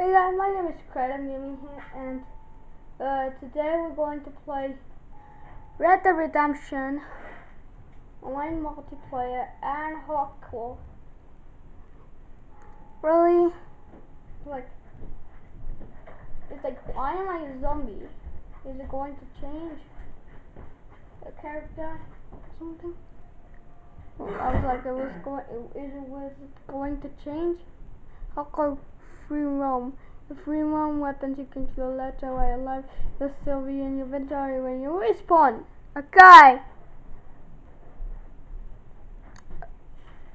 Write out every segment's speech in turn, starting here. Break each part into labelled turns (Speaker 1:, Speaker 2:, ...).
Speaker 1: Hey guys, my name is Craig, I'm gaming here, and uh, today we're going to play Red Dead Redemption online multiplayer and hardcore. Really? Like, it's like, why am I a zombie? Is it going to change the character or something? I was like, it was going, is it was going to change? Hardcore free roam. The free roam weapons you can kill let away alive. You'll still be in your inventory when you respawn. Okay.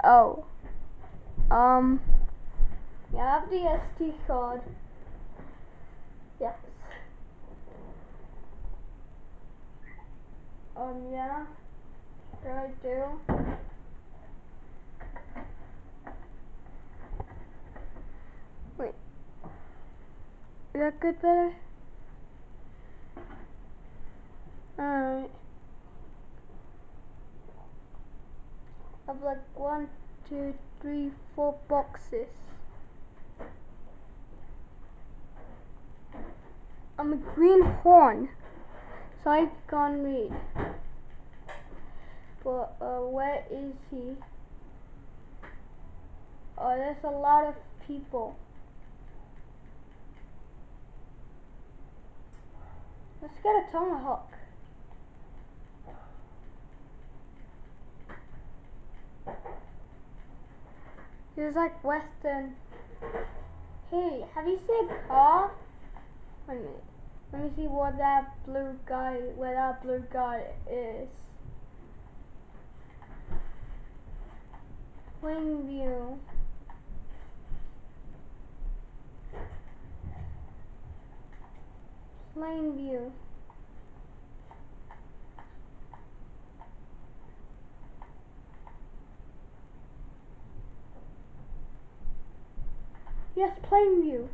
Speaker 1: Oh. Um. You have the SD card. Yes. Um, yeah. Sure I do. That good better? Alright. I've like one, two, three, four boxes. I'm a greenhorn. So I can't read. But uh, where is he? Oh, there's a lot of people. Let's get a tomahawk. He's like western. Hey, have you seen a car? Wait a minute. Let me see what that blue guy, where that blue guy is. Plainview. Plainview. Yes, Plainview.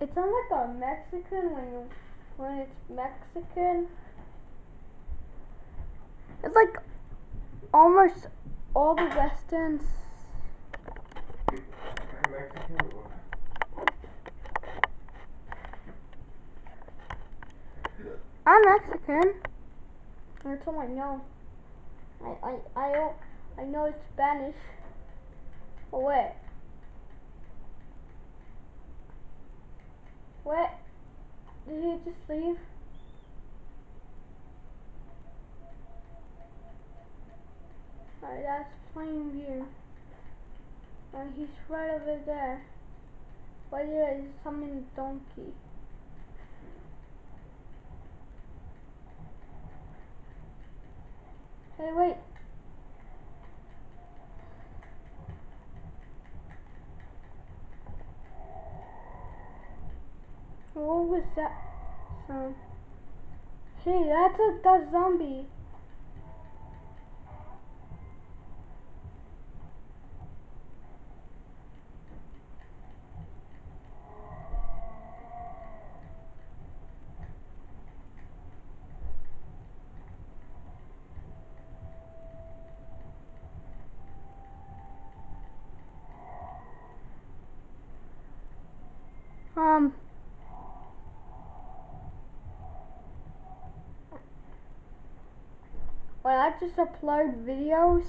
Speaker 1: It sounds like a Mexican when you when it's Mexican. It's like almost all the westerns.
Speaker 2: I'm Mexican
Speaker 1: I told all I know. I I I don't I know it's Spanish. Oh wait. What? Did he just leave? Alright, that's Plainview. And he's right over there. He's summoning a donkey. Hey, wait. What was that sound? Hey, that's a that zombie. Um. When I just upload videos,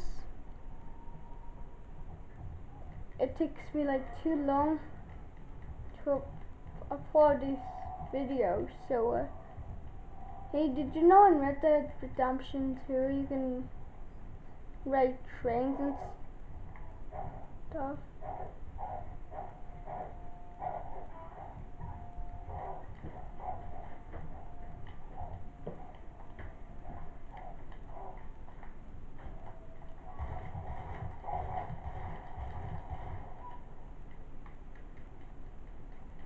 Speaker 1: it takes me like too long to upload these videos. So, uh, hey, did you know in Red Dead Redemption 2 you can ride trains and stuff?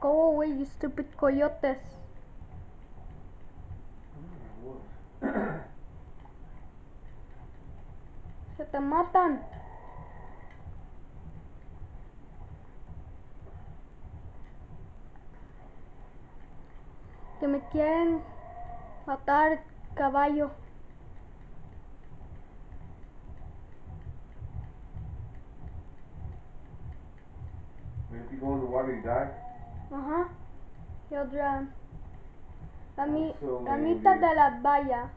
Speaker 1: Go away, you stupid coyotes. Se te matan. Que me quieren matar caballo. He'll drown. La, mi-
Speaker 2: so
Speaker 1: la mitad de la valla.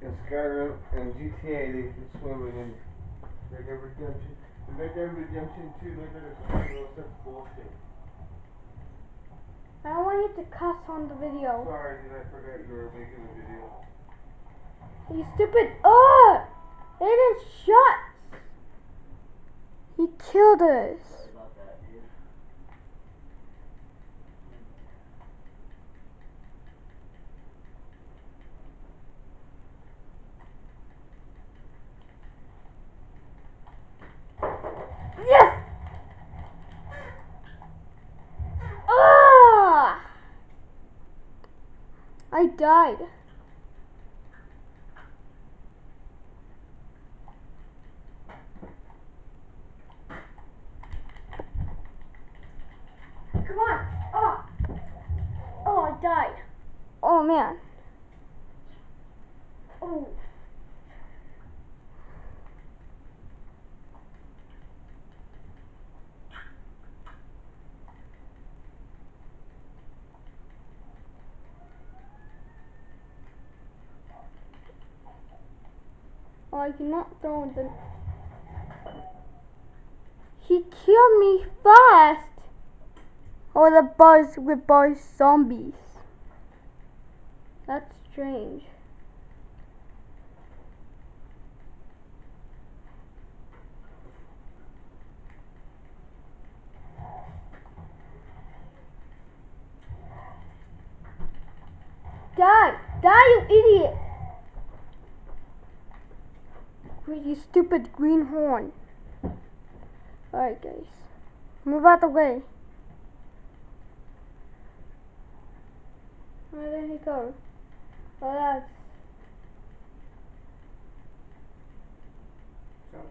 Speaker 2: In Skyrim and GTA, they can swim in Red Dead Redemption. In Red Dead Redemption 2, they're gonna swim. Those that's bullshit.
Speaker 1: I don't want you to cuss on the video.
Speaker 2: Sorry, dude, I forgot you were making a video.
Speaker 1: You stupid. Oh! Aiden shots! He killed us.
Speaker 3: Sorry about that, dude.
Speaker 1: Yes! Ah! I died. Come on. Oh. Oh, I died. Oh, man. Oh. Oh, I cannot throw the. He killed me fast. Or oh, the buzz with both zombies. That's strange. Die! Die, you idiot! You stupid greenhorn? Alright, guys. Move out the way. Where did he go? Oh, that's.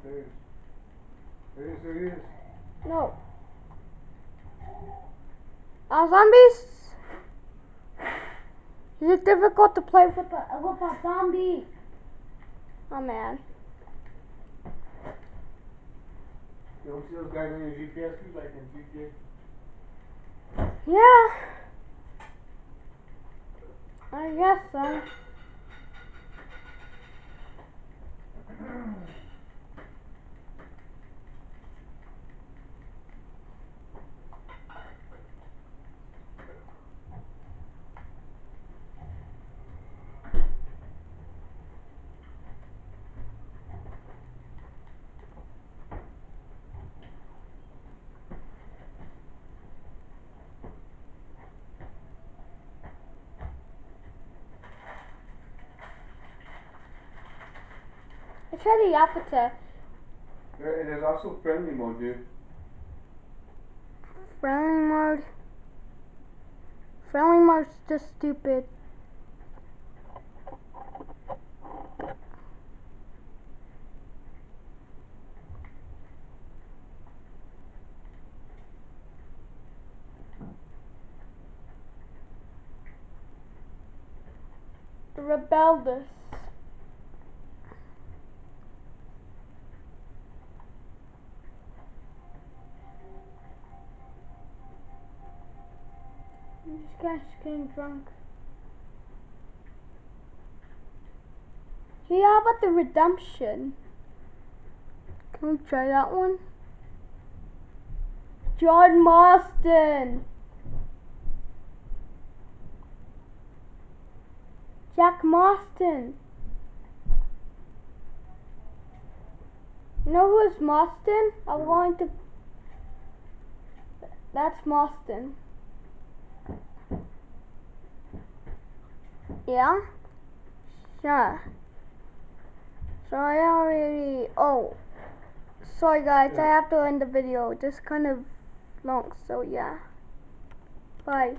Speaker 2: There. There is, there is.
Speaker 1: No. Are zombies? Is it difficult to play with a, with a zombie? Oh man.
Speaker 2: You don't see those guys on your GPS too, like in GTA?
Speaker 1: Yeah. I guess so. Tried the.
Speaker 2: There, there's also friendly mode, dude.
Speaker 1: Friendly mode. Friendly mode's just stupid. The rebellious. This guy's getting drunk. Hey, how about the redemption? Can we try that one? John Marston. Jack Marston. You know who is Marston? I'm going to. That's Marston. Yeah? Sure. So I already. Oh. Sorry guys, I have to end the video. Just kind of long, so yeah. Bye.